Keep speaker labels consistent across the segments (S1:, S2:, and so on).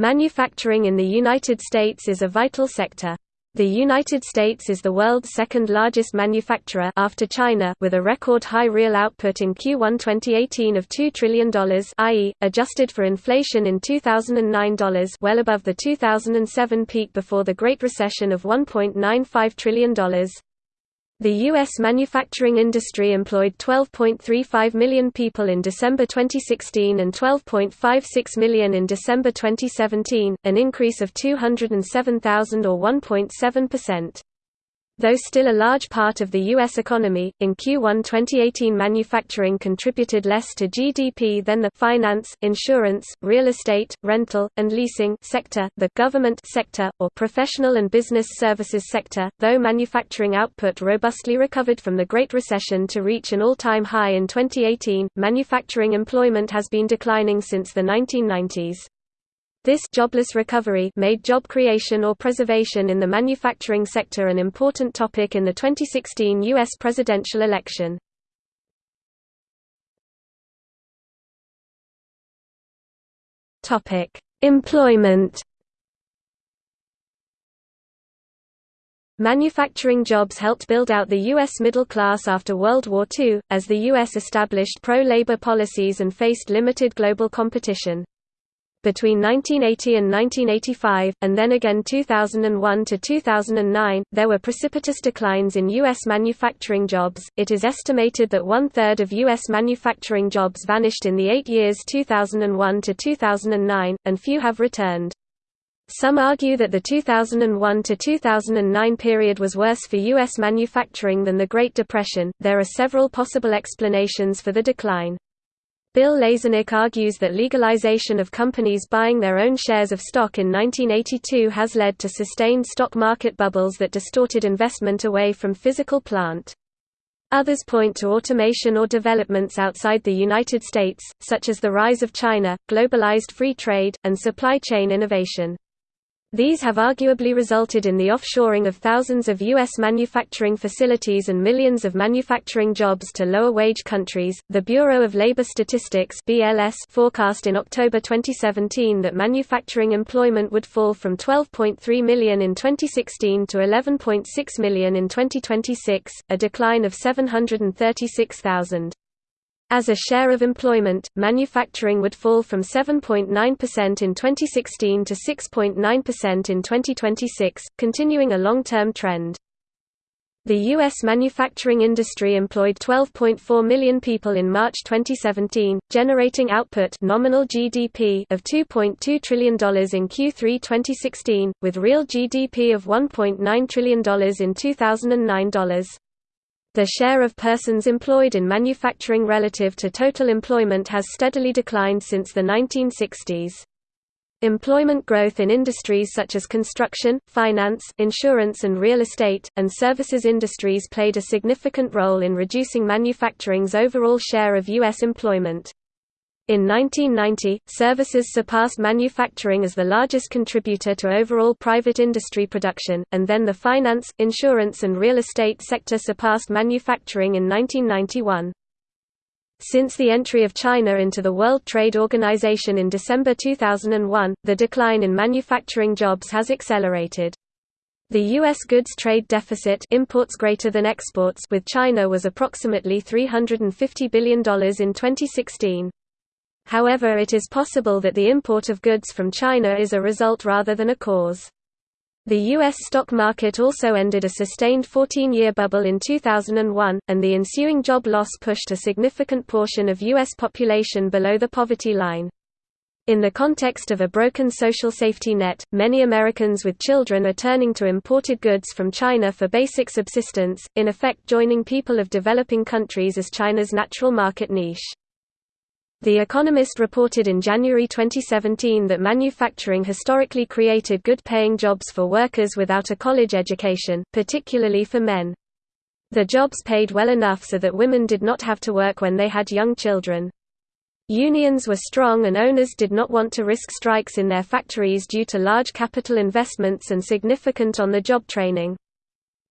S1: Manufacturing in the United States is a vital sector. The United States is the world's second largest manufacturer after China with a record high real output in Q1 2018 of $2 trillion i.e., adjusted for inflation in 2009 dollars well above the 2007 peak before the Great Recession of $1.95 trillion. The U.S. manufacturing industry employed 12.35 million people in December 2016 and 12.56 million in December 2017, an increase of 207,000 or 1.7%. Though still a large part of the U.S. economy, in Q1 2018 manufacturing contributed less to GDP than the finance, insurance, real estate, rental, and leasing sector, the government sector, or professional and business services sector, though manufacturing output robustly recovered from the Great Recession to reach an all-time high in 2018, manufacturing employment has been declining since the 1990s. This jobless recovery made job creation or preservation in the manufacturing sector an important topic in the 2016 U.S. presidential election. Employment Manufacturing jobs helped build out the U.S. middle class after World War II, as the U.S. established pro-labor policies and faced limited global competition. Between 1980 and 1985, and then again 2001 to 2009, there were precipitous declines in U.S. manufacturing jobs. It is estimated that one third of U.S. manufacturing jobs vanished in the eight years 2001 to 2009, and few have returned. Some argue that the 2001 to 2009 period was worse for U.S. manufacturing than the Great Depression. There are several possible explanations for the decline. Bill Lazonick argues that legalization of companies buying their own shares of stock in 1982 has led to sustained stock market bubbles that distorted investment away from physical plant. Others point to automation or developments outside the United States, such as the rise of China, globalized free trade, and supply chain innovation. These have arguably resulted in the offshoring of thousands of U.S. manufacturing facilities and millions of manufacturing jobs to lower wage countries. The Bureau of Labor Statistics (BLS) forecast in October 2017 that manufacturing employment would fall from 12.3 million in 2016 to 11.6 million in 2026, a decline of 736,000. As a share of employment, manufacturing would fall from 7.9% in 2016 to 6.9% in 2026, continuing a long-term trend. The U.S. manufacturing industry employed 12.4 million people in March 2017, generating output nominal GDP of $2.2 trillion in Q3 2016, with real GDP of $1.9 trillion in 2009 dollars. The share of persons employed in manufacturing relative to total employment has steadily declined since the 1960s. Employment growth in industries such as construction, finance, insurance and real estate, and services industries played a significant role in reducing manufacturing's overall share of U.S. employment. In 1990, services surpassed manufacturing as the largest contributor to overall private industry production, and then the finance, insurance and real estate sector surpassed manufacturing in 1991. Since the entry of China into the World Trade Organization in December 2001, the decline in manufacturing jobs has accelerated. The U.S. goods trade deficit imports greater than exports with China was approximately $350 billion in 2016. However it is possible that the import of goods from China is a result rather than a cause. The U.S. stock market also ended a sustained 14-year bubble in 2001, and the ensuing job loss pushed a significant portion of U.S. population below the poverty line. In the context of a broken social safety net, many Americans with children are turning to imported goods from China for basic subsistence, in effect joining people of developing countries as China's natural market niche. The Economist reported in January 2017 that manufacturing historically created good-paying jobs for workers without a college education, particularly for men. The jobs paid well enough so that women did not have to work when they had young children. Unions were strong and owners did not want to risk strikes in their factories due to large capital investments and significant on-the-job training.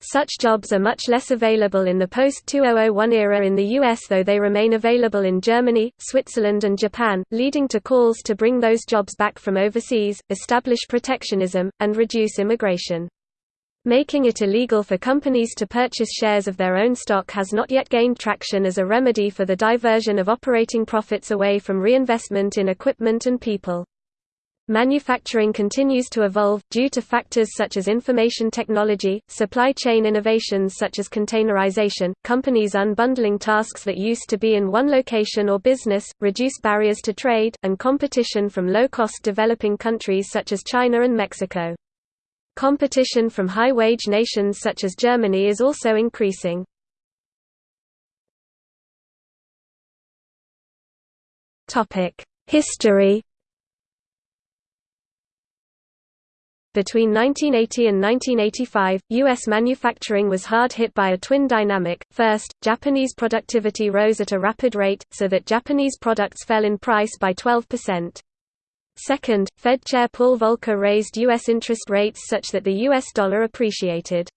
S1: Such jobs are much less available in the post-2001 era in the US though they remain available in Germany, Switzerland and Japan, leading to calls to bring those jobs back from overseas, establish protectionism, and reduce immigration. Making it illegal for companies to purchase shares of their own stock has not yet gained traction as a remedy for the diversion of operating profits away from reinvestment in equipment and people. Manufacturing continues to evolve, due to factors such as information technology, supply chain innovations such as containerization, companies unbundling tasks that used to be in one location or business, reduce barriers to trade, and competition from low-cost developing countries such as China and Mexico. Competition from high-wage nations such as Germany is also increasing. History Between 1980 and 1985, U.S. manufacturing was hard hit by a twin dynamic. First, Japanese productivity rose at a rapid rate, so that Japanese products fell in price by 12%. Second, Fed Chair Paul Volcker raised U.S. interest rates such that the U.S. dollar appreciated.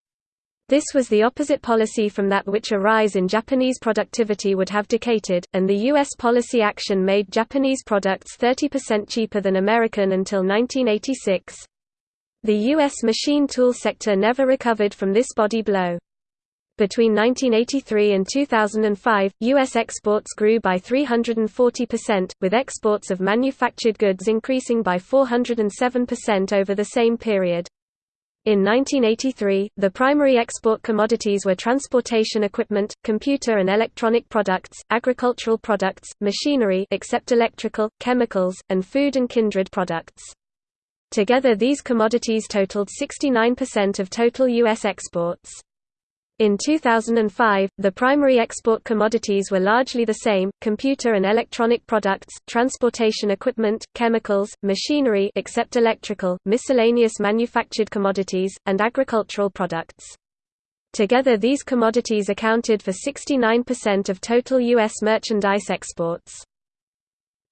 S1: This was the opposite policy from that which a rise in Japanese productivity would have dictated, and the U.S. policy action made Japanese products 30% cheaper than American until 1986. The U.S. machine tool sector never recovered from this body blow. Between 1983 and 2005, U.S. exports grew by 340%, with exports of manufactured goods increasing by 407% over the same period. In 1983, the primary export commodities were transportation equipment, computer and electronic products, agricultural products, machinery except electrical, chemicals, and food and kindred products. Together these commodities totaled 69% of total U.S. exports. In 2005, the primary export commodities were largely the same, computer and electronic products, transportation equipment, chemicals, machinery except electrical, miscellaneous manufactured commodities, and agricultural products. Together these commodities accounted for 69% of total U.S. merchandise exports.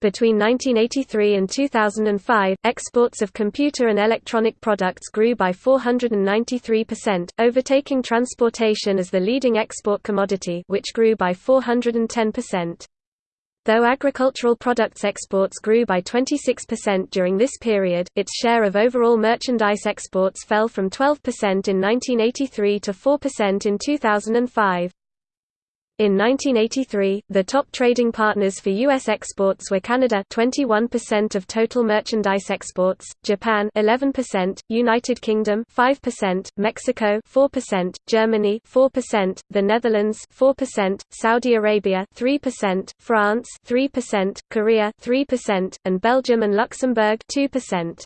S1: Between 1983 and 2005, exports of computer and electronic products grew by 493%, overtaking transportation as the leading export commodity which grew by 410%. Though agricultural products exports grew by 26% during this period, its share of overall merchandise exports fell from 12% in 1983 to 4% in 2005. In 1983, the top trading partners for U.S. exports were Canada 21% of total merchandise exports, Japan 11%, United Kingdom 5%, Mexico 4%, Germany 4%, the Netherlands 4%, Saudi Arabia 3%, France 3%, Korea 3%, and Belgium and Luxembourg 2%.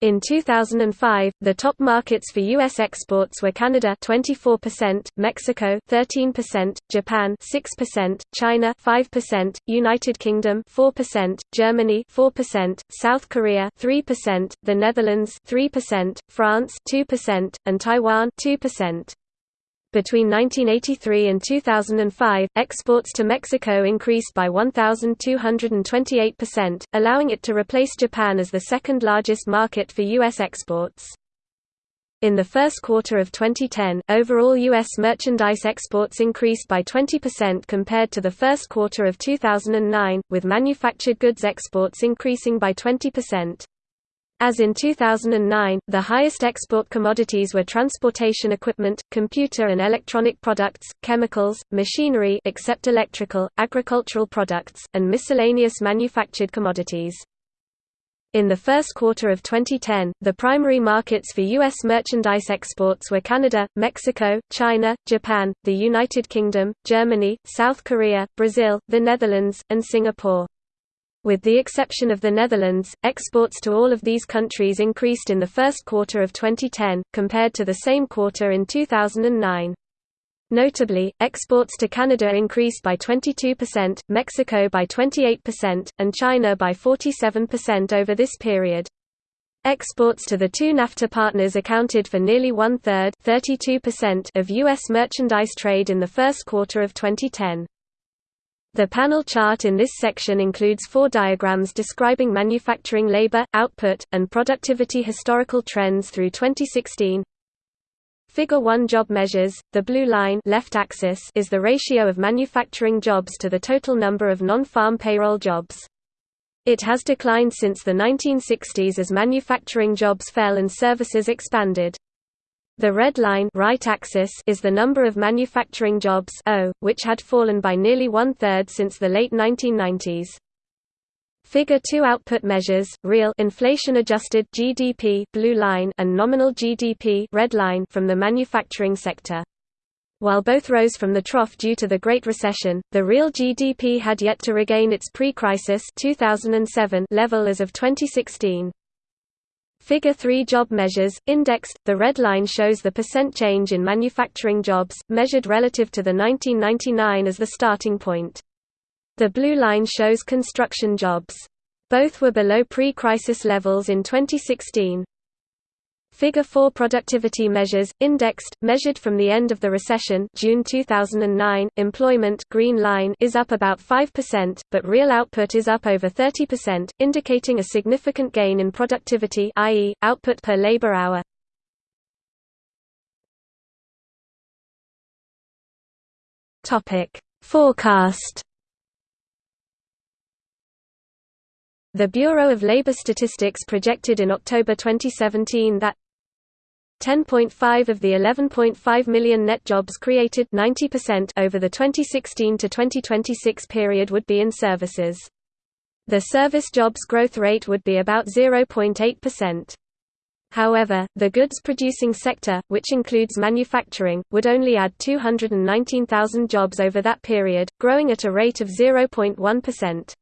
S1: In 2005, the top markets for U.S. exports were Canada 24%, Mexico 13%, Japan 6%, China 5%, United Kingdom 4%, Germany 4%, South Korea 3%, the Netherlands 3%, France 2%, and Taiwan 2%. Between 1983 and 2005, exports to Mexico increased by 1,228%, allowing it to replace Japan as the second largest market for U.S. exports. In the first quarter of 2010, overall U.S. merchandise exports increased by 20% compared to the first quarter of 2009, with manufactured goods exports increasing by 20%. As in 2009, the highest export commodities were transportation equipment, computer and electronic products, chemicals, machinery except electrical, agricultural products, and miscellaneous manufactured commodities. In the first quarter of 2010, the primary markets for U.S. merchandise exports were Canada, Mexico, China, Japan, the United Kingdom, Germany, South Korea, Brazil, the Netherlands, and Singapore. With the exception of the Netherlands, exports to all of these countries increased in the first quarter of 2010, compared to the same quarter in 2009. Notably, exports to Canada increased by 22%, Mexico by 28%, and China by 47% over this period. Exports to the two NAFTA partners accounted for nearly one-third of U.S. merchandise trade in the first quarter of 2010. The panel chart in this section includes four diagrams describing manufacturing labor, output, and productivity historical trends through 2016. Figure 1 job measures, the blue line left axis is the ratio of manufacturing jobs to the total number of non-farm payroll jobs. It has declined since the 1960s as manufacturing jobs fell and services expanded. The red line right axis is the number of manufacturing jobs o, which had fallen by nearly one-third since the late 1990s. Figure 2 output measures, real inflation-adjusted GDP blue line and nominal GDP red line from the manufacturing sector. While both rose from the trough due to the Great Recession, the real GDP had yet to regain its pre-crisis level as of 2016. Figure 3 job measures, indexed, the red line shows the percent change in manufacturing jobs, measured relative to the 1999 as the starting point. The blue line shows construction jobs. Both were below pre-crisis levels in 2016. Figure 4 productivity measures, indexed, measured from the end of the recession June 2009, employment green line is up about 5%, but real output is up over 30%, indicating a significant gain in productivity i.e., output per labor hour. Topic Forecast The Bureau of Labor Statistics projected in October 2017 that 10.5 of the 11.5 million net jobs created 90% over the 2016 to 2026 period would be in services. The service jobs growth rate would be about 0.8%. However, the goods-producing sector, which includes manufacturing, would only add 219,000 jobs over that period, growing at a rate of 0.1%.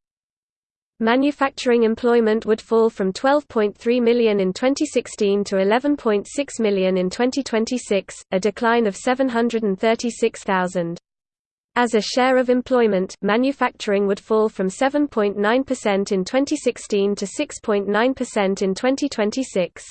S1: Manufacturing employment would fall from 12.3 million in 2016 to 11.6 million in 2026, a decline of 736,000. As a share of employment, manufacturing would fall from 7.9% in 2016 to 6.9% in 2026.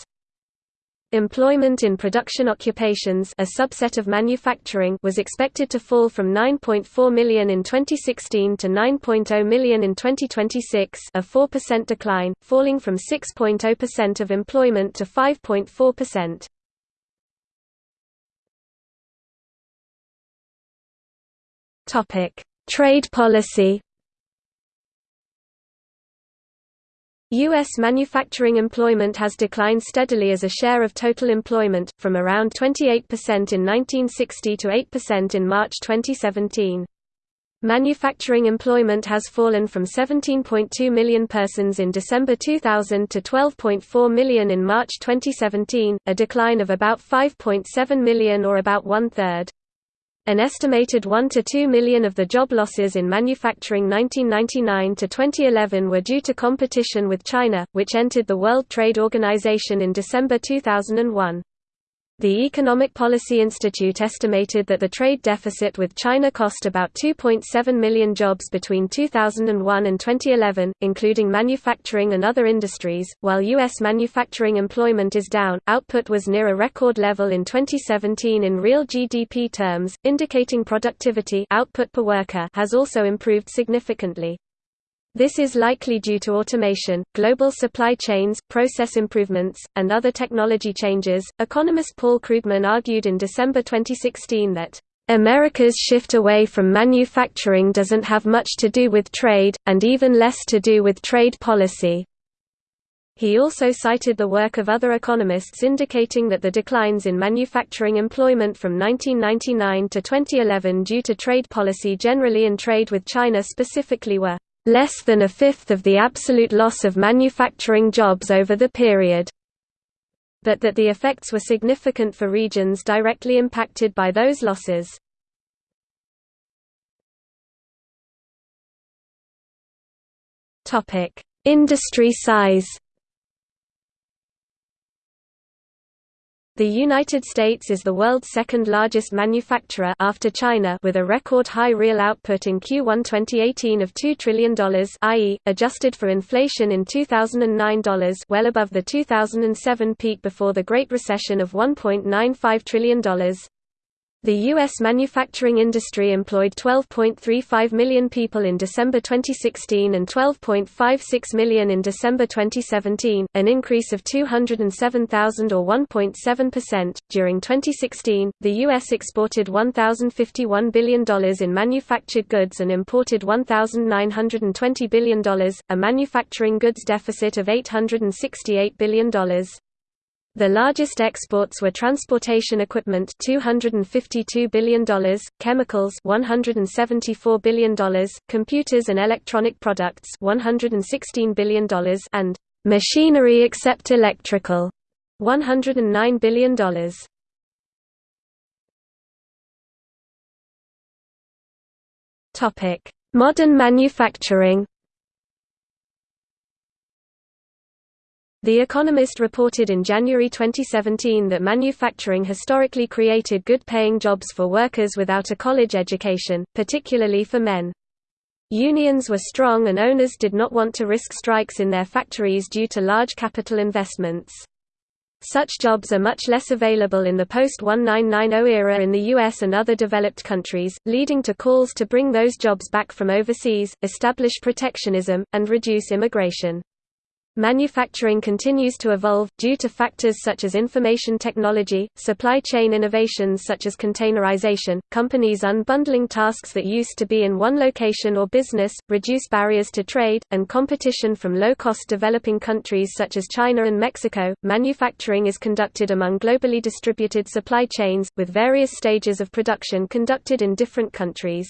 S1: Employment in production occupations a subset of manufacturing was expected to fall from 9.4 million in 2016 to 9.0 million in 2026 a 4% decline, falling from 6.0% of employment to 5.4%. Trade policy U.S. manufacturing employment has declined steadily as a share of total employment, from around 28% in 1960 to 8% in March 2017. Manufacturing employment has fallen from 17.2 million persons in December 2000 to 12.4 million in March 2017, a decline of about 5.7 million or about one-third. An estimated 1 to 2 million of the job losses in manufacturing 1999 to 2011 were due to competition with China, which entered the World Trade Organization in December 2001. The Economic Policy Institute estimated that the trade deficit with China cost about 2.7 million jobs between 2001 and 2011, including manufacturing and other industries. While U.S. manufacturing employment is down, output was near a record level in 2017 in real GDP terms, indicating productivity output per worker has also improved significantly. This is likely due to automation, global supply chains, process improvements, and other technology changes. Economist Paul Krugman argued in December 2016 that America's shift away from manufacturing doesn't have much to do with trade, and even less to do with trade policy. He also cited the work of other economists indicating that the declines in manufacturing employment from 1999 to 2011 due to trade policy generally and trade with China specifically were less than a fifth of the absolute loss of manufacturing jobs over the period but that the effects were significant for regions directly impacted by those losses. Industry size The United States is the world's second largest manufacturer after China with a record high real output in Q1 2018 of $2 trillion i.e., adjusted for inflation in 2009 dollars well above the 2007 peak before the Great Recession of $1.95 trillion. The U.S. manufacturing industry employed 12.35 million people in December 2016 and 12.56 million in December 2017, an increase of 207,000 or 1.7%. During 2016, the U.S. exported $1,051 billion in manufactured goods and imported $1,920 billion, a manufacturing goods deficit of $868 billion. The largest exports were transportation equipment $252 billion, chemicals $174 billion, computers and electronic products $116 billion and machinery except electrical $109 billion. Topic: Modern manufacturing The Economist reported in January 2017 that manufacturing historically created good-paying jobs for workers without a college education, particularly for men. Unions were strong and owners did not want to risk strikes in their factories due to large capital investments. Such jobs are much less available in the post-1990 era in the US and other developed countries, leading to calls to bring those jobs back from overseas, establish protectionism, and reduce immigration. Manufacturing continues to evolve, due to factors such as information technology, supply chain innovations such as containerization, companies unbundling tasks that used to be in one location or business, reduce barriers to trade, and competition from low-cost developing countries such as China and Mexico. Manufacturing is conducted among globally distributed supply chains, with various stages of production conducted in different countries.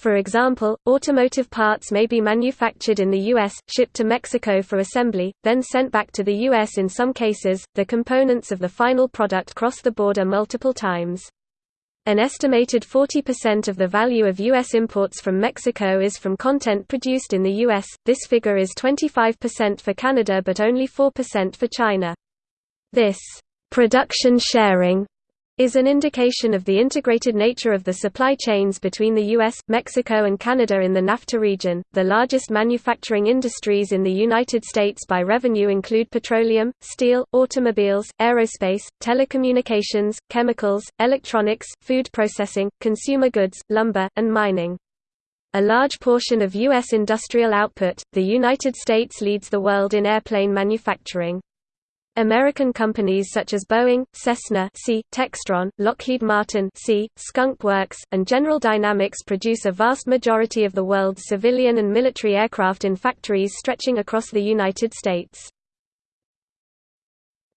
S1: For example, automotive parts may be manufactured in the U.S., shipped to Mexico for assembly, then sent back to the U.S. In some cases, the components of the final product cross the border multiple times. An estimated 40% of the value of U.S. imports from Mexico is from content produced in the U.S., this figure is 25% for Canada but only 4% for China. This production sharing is an indication of the integrated nature of the supply chains between the US, Mexico, and Canada in the NAFTA region. The largest manufacturing industries in the United States by revenue include petroleum, steel, automobiles, aerospace, telecommunications, chemicals, electronics, food processing, consumer goods, lumber, and mining. A large portion of U.S. industrial output, the United States leads the world in airplane manufacturing. American companies such as Boeing, Cessna C, Textron, Lockheed Martin C, Skunk Works, and General Dynamics produce a vast majority of the world's civilian and military aircraft in factories stretching across the United States.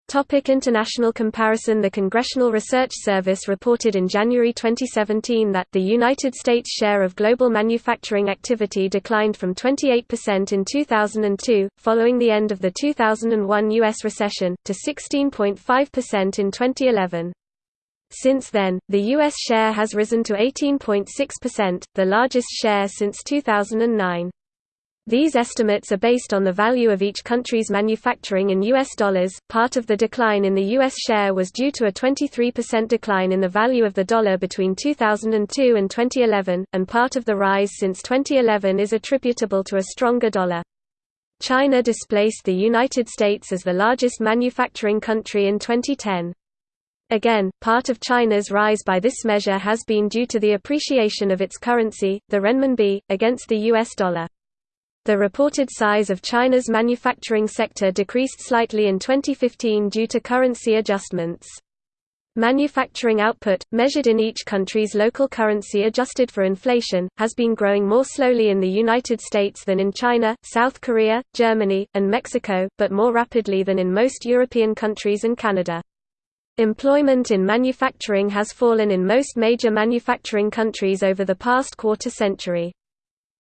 S1: Topic international comparison The Congressional Research Service reported in January 2017 that the United States share of global manufacturing activity declined from 28% in 2002, following the end of the 2001 U.S. recession, to 16.5% in 2011. Since then, the U.S. share has risen to 18.6%, the largest share since 2009. These estimates are based on the value of each country's manufacturing in US dollars. Part of the decline in the US share was due to a 23% decline in the value of the dollar between 2002 and 2011, and part of the rise since 2011 is attributable to a stronger dollar. China displaced the United States as the largest manufacturing country in 2010. Again, part of China's rise by this measure has been due to the appreciation of its currency, the renminbi, against the US dollar. The reported size of China's manufacturing sector decreased slightly in 2015 due to currency adjustments. Manufacturing output, measured in each country's local currency adjusted for inflation, has been growing more slowly in the United States than in China, South Korea, Germany, and Mexico, but more rapidly than in most European countries and Canada. Employment in manufacturing has fallen in most major manufacturing countries over the past quarter century.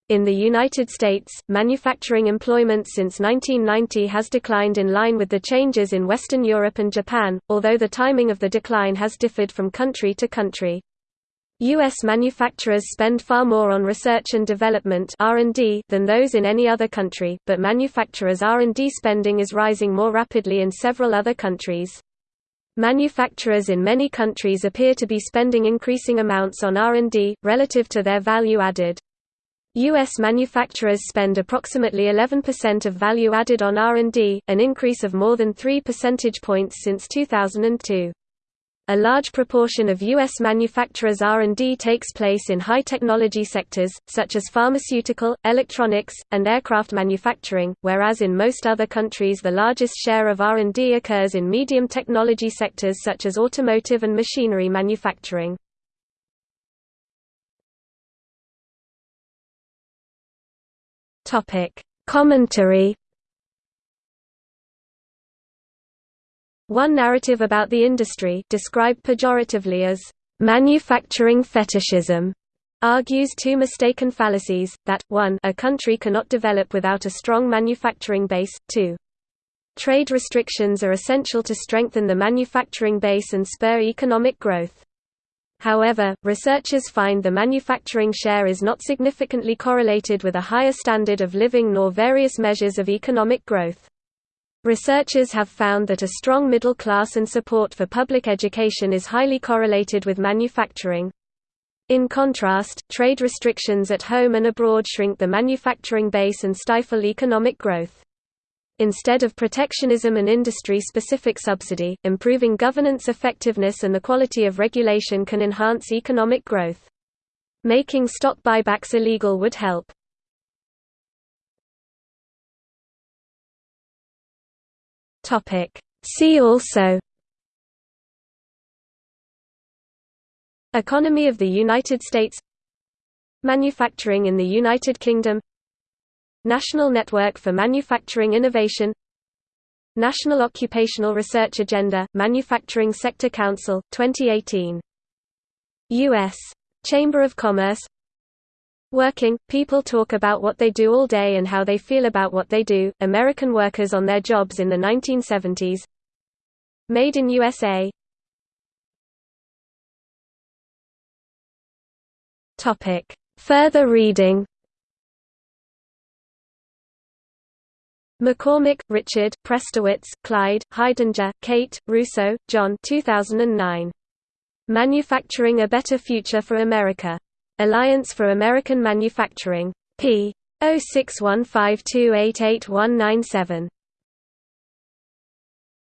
S1: In the United States, manufacturing employment since 1990 has declined in line with the changes in Western Europe and Japan, although the timing of the decline has differed from country to country. U.S. manufacturers spend far more on research and development than those in any other country, but manufacturers' R&D spending is rising more rapidly in several other countries. Manufacturers in many countries appear to be spending increasing amounts on R&D, relative to their value added. U.S. manufacturers spend approximately 11% of value added on R&D, an increase of more than 3 percentage points since 2002. A large proportion of U.S. manufacturers' R&D takes place in high-technology sectors, such as pharmaceutical, electronics, and aircraft manufacturing, whereas in most other countries the largest share of R&D occurs in medium technology sectors such as automotive and machinery manufacturing. Commentary One narrative about the industry described pejoratively as manufacturing fetishism argues two mistaken fallacies, that, 1 a country cannot develop without a strong manufacturing base, 2 trade restrictions are essential to strengthen the manufacturing base and spur economic growth. However, researchers find the manufacturing share is not significantly correlated with a higher standard of living nor various measures of economic growth. Researchers have found that a strong middle class and support for public education is highly correlated with manufacturing. In contrast, trade restrictions at home and abroad shrink the manufacturing base and stifle economic growth. Instead of protectionism and industry-specific subsidy, improving governance effectiveness and the quality of regulation can enhance economic growth. Making stock buybacks illegal would help.
S2: Topic. See also
S1: Economy of the United States Manufacturing in the United Kingdom National Network for Manufacturing Innovation National Occupational Research Agenda, Manufacturing Sector Council, 2018 U.S. Chamber of Commerce Working, people talk about what they do all day and how they feel about what they do. American workers on their jobs in the 1970s. Made in USA.
S2: Further reading
S1: McCormack, Richard, Prestowitz, Clyde, Heidinger, Kate, Russo, John 2009. Manufacturing a Better Future for America. Alliance for American Manufacturing. p. 0615288197.